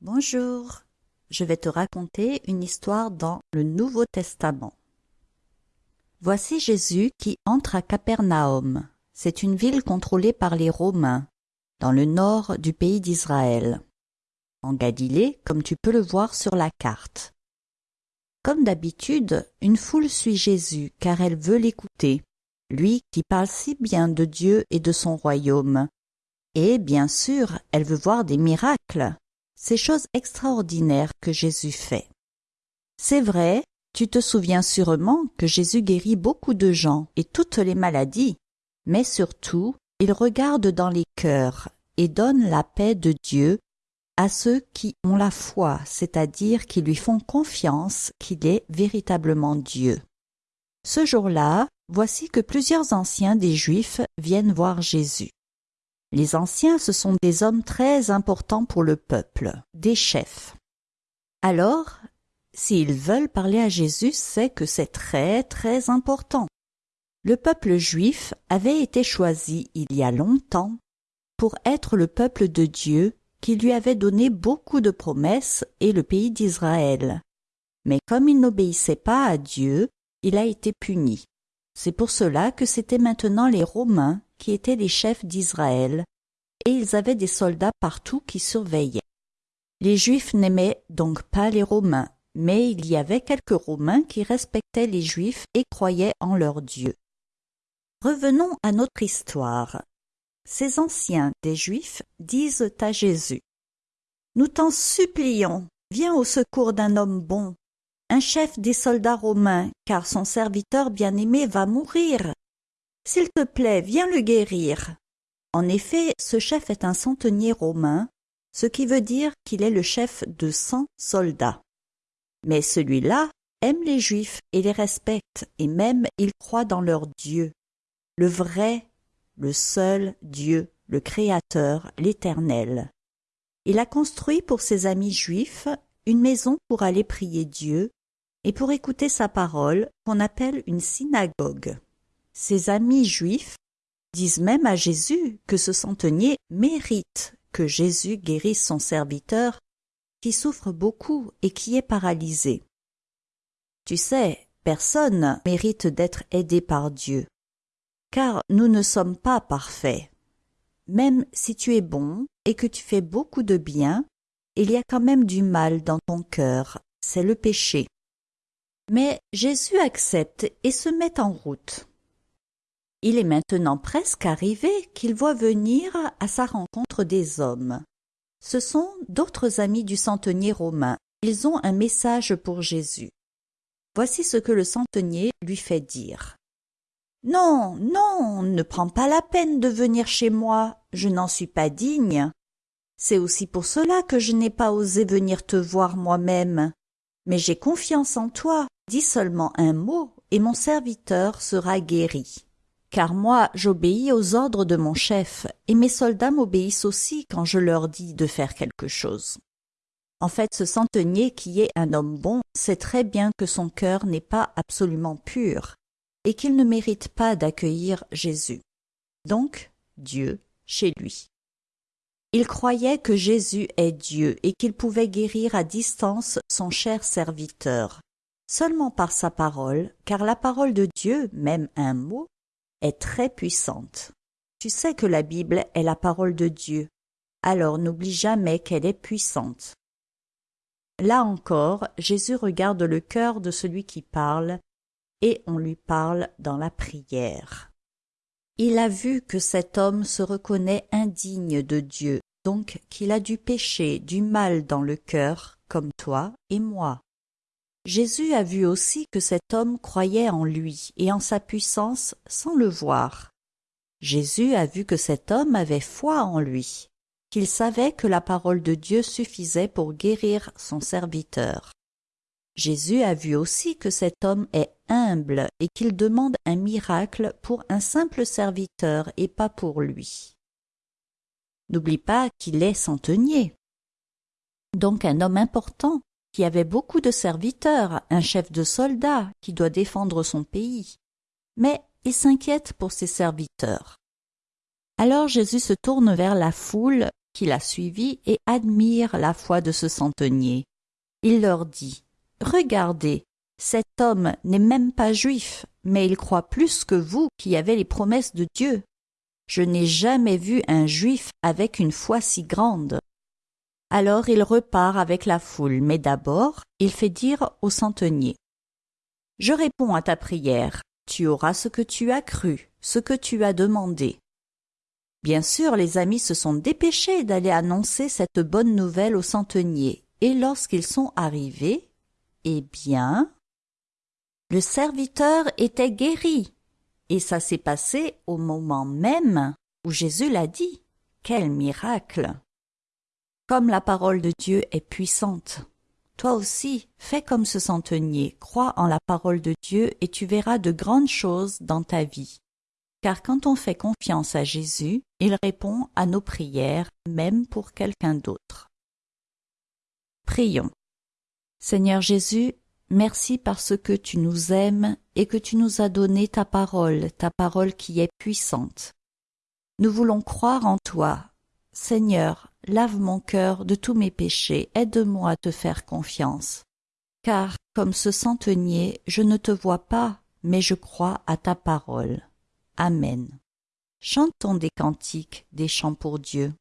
Bonjour, je vais te raconter une histoire dans le Nouveau Testament. Voici Jésus qui entre à Capernaum. C'est une ville contrôlée par les Romains, dans le nord du pays d'Israël, en Galilée, comme tu peux le voir sur la carte. Comme d'habitude, une foule suit Jésus car elle veut l'écouter, lui qui parle si bien de Dieu et de son royaume. Et bien sûr, elle veut voir des miracles ces choses extraordinaires que Jésus fait. C'est vrai, tu te souviens sûrement que Jésus guérit beaucoup de gens et toutes les maladies, mais surtout, il regarde dans les cœurs et donne la paix de Dieu à ceux qui ont la foi, c'est-à-dire qui lui font confiance qu'il est véritablement Dieu. Ce jour-là, voici que plusieurs anciens des Juifs viennent voir Jésus. Les anciens, ce sont des hommes très importants pour le peuple, des chefs. Alors, s'ils veulent parler à Jésus, c'est que c'est très très important. Le peuple juif avait été choisi il y a longtemps pour être le peuple de Dieu qui lui avait donné beaucoup de promesses et le pays d'Israël. Mais comme il n'obéissait pas à Dieu, il a été puni. C'est pour cela que c'était maintenant les Romains qui étaient les chefs d'Israël, et ils avaient des soldats partout qui surveillaient. Les Juifs n'aimaient donc pas les Romains, mais il y avait quelques Romains qui respectaient les Juifs et croyaient en leur Dieu. Revenons à notre histoire. Ces anciens des Juifs disent à Jésus Nous t'en supplions, viens au secours d'un homme bon, un chef des soldats romains, car son serviteur bien-aimé va mourir. S'il te plaît, viens le guérir. En effet, ce chef est un centenier romain, ce qui veut dire qu'il est le chef de cent soldats. Mais celui-là aime les Juifs et les respecte, et même il croit dans leur Dieu, le vrai, le seul Dieu, le Créateur, l'Éternel. Il a construit pour ses amis juifs une maison pour aller prier Dieu et pour écouter sa parole qu'on appelle une synagogue. Ses amis juifs disent même à Jésus que ce centenier mérite que Jésus guérisse son serviteur qui souffre beaucoup et qui est paralysé. Tu sais, personne mérite d'être aidé par Dieu, car nous ne sommes pas parfaits. Même si tu es bon et que tu fais beaucoup de bien, il y a quand même du mal dans ton cœur, c'est le péché. Mais Jésus accepte et se met en route. Il est maintenant presque arrivé qu'il voit venir à sa rencontre des hommes. Ce sont d'autres amis du centenier romain. Ils ont un message pour Jésus. Voici ce que le centenier lui fait dire. Non, non, ne prends pas la peine de venir chez moi, je n'en suis pas digne. C'est aussi pour cela que je n'ai pas osé venir te voir moi-même. Mais j'ai confiance en toi, dis seulement un mot, et mon serviteur sera guéri car moi j'obéis aux ordres de mon chef, et mes soldats m'obéissent aussi quand je leur dis de faire quelque chose. En fait, ce centenier qui est un homme bon sait très bien que son cœur n'est pas absolument pur, et qu'il ne mérite pas d'accueillir Jésus. Donc, Dieu chez lui. Il croyait que Jésus est Dieu et qu'il pouvait guérir à distance son cher serviteur, seulement par sa parole, car la parole de Dieu, même un mot, est très puissante. Tu sais que la Bible est la parole de Dieu, alors n'oublie jamais qu'elle est puissante. Là encore, Jésus regarde le cœur de celui qui parle, et on lui parle dans la prière. Il a vu que cet homme se reconnaît indigne de Dieu, donc qu'il a du péché, du mal dans le cœur, comme toi et moi. Jésus a vu aussi que cet homme croyait en lui et en sa puissance sans le voir. Jésus a vu que cet homme avait foi en lui, qu'il savait que la parole de Dieu suffisait pour guérir son serviteur. Jésus a vu aussi que cet homme est humble et qu'il demande un miracle pour un simple serviteur et pas pour lui. N'oublie pas qu'il est centenier, donc un homme important qui avait beaucoup de serviteurs, un chef de soldats qui doit défendre son pays. Mais il s'inquiète pour ses serviteurs. Alors Jésus se tourne vers la foule qui l'a suivi et admirent la foi de ce centenier. Il leur dit Regardez, cet homme n'est même pas juif, mais il croit plus que vous qui avez les promesses de Dieu. Je n'ai jamais vu un juif avec une foi si grande. Alors il repart avec la foule, mais d'abord il fait dire au centenier Je réponds à ta prière, tu auras ce que tu as cru, ce que tu as demandé. Bien sûr, les amis se sont dépêchés d'aller annoncer cette bonne nouvelle au centenier, et lorsqu'ils sont arrivés, eh bien, le serviteur était guéri, et ça s'est passé au moment même où Jésus l'a dit. Quel miracle Comme la parole de Dieu est puissante, toi aussi, fais comme ce centenier, crois en la parole de Dieu et tu verras de grandes choses dans ta vie. Car quand on fait confiance à Jésus, il répond à nos prières, même pour quelqu'un d'autre. Prions. Seigneur Jésus, merci parce que tu nous aimes et que tu nous as donné ta parole, ta parole qui est puissante. Nous voulons croire en toi. Seigneur, lave mon cœur de tous mes péchés, aide-moi à te faire confiance. Car, comme ce centenier, je ne te vois pas, mais je crois à ta parole. Amen. Chantons des cantiques, des chants pour Dieu.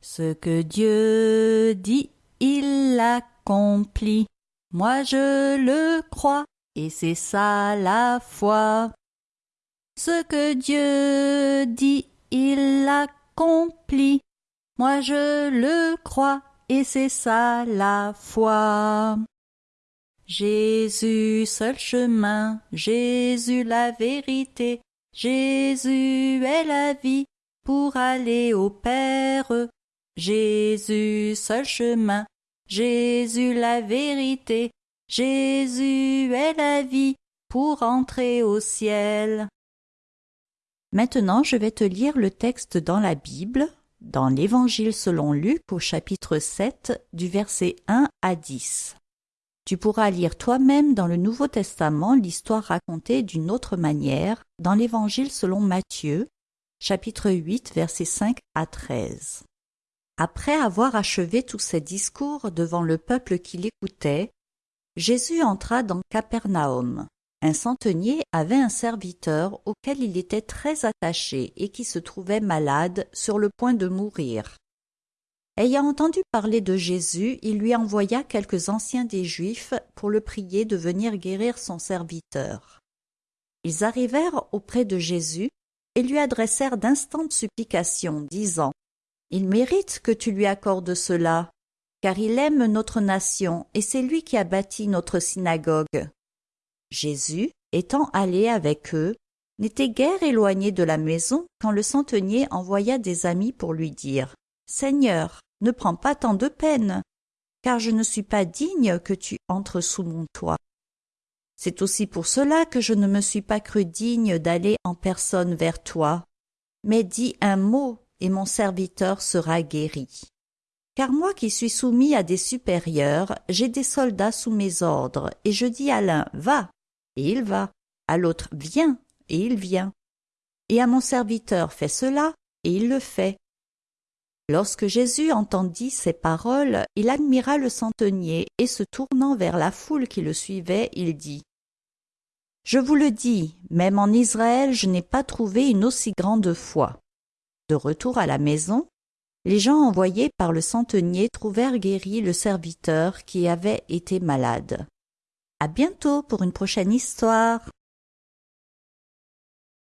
Ce que Dieu dit, il l'accomplit. Moi je le crois, et c'est ça la foi. Ce que Dieu dit, il l'accomplit. Moi je le crois, et c'est ça la foi. Jésus seul chemin, Jésus la vérité, Jésus est la vie pour aller au Père. Jésus seul chemin, Jésus la vérité, Jésus est la vie pour entrer au ciel. Maintenant je vais te lire le texte dans la Bible, dans l'Évangile selon Luc au chapitre 7 du verset 1 à 10. Tu pourras lire toi-même dans le Nouveau Testament l'histoire racontée d'une autre manière dans l'Évangile selon Matthieu, chapitre 8, versets 5 à 13. Après avoir achevé tous ses discours devant le peuple qui l'écoutait, Jésus entra dans Capernaum. Un centenier avait un serviteur auquel il était très attaché et qui se trouvait malade sur le point de mourir. Ayant entendu parler de Jésus, il lui envoya quelques anciens des Juifs pour le prier de venir guérir son serviteur. Ils arrivèrent auprès de Jésus et lui adressèrent d'instantes supplications, disant Il mérite que tu lui accordes cela, car il aime notre nation et c'est lui qui a bâti notre synagogue. Jésus, étant allé avec eux, n'était guère éloigné de la maison quand le centenier envoya des amis pour lui dire Seigneur, ne prends pas tant de peine, car je ne suis pas digne que tu entres sous mon toit. C'est aussi pour cela que je ne me suis pas cru digne d'aller en personne vers toi. Mais dis un mot, et mon serviteur sera guéri. Car moi qui suis soumis à des supérieurs, j'ai des soldats sous mes ordres, et je dis à l'un Va, et il va, à l'autre Viens, et il vient. Et à mon serviteur Fais cela, et il le fait. Lorsque Jésus entendit ces paroles, il admira le centenier et se tournant vers la foule qui le suivait, il dit Je vous le dis, même en Israël, je n'ai pas trouvé une aussi grande foi. De retour à la maison, les gens envoyés par le centenier trouvèrent guéri le serviteur qui avait été malade. À bientôt pour une prochaine histoire.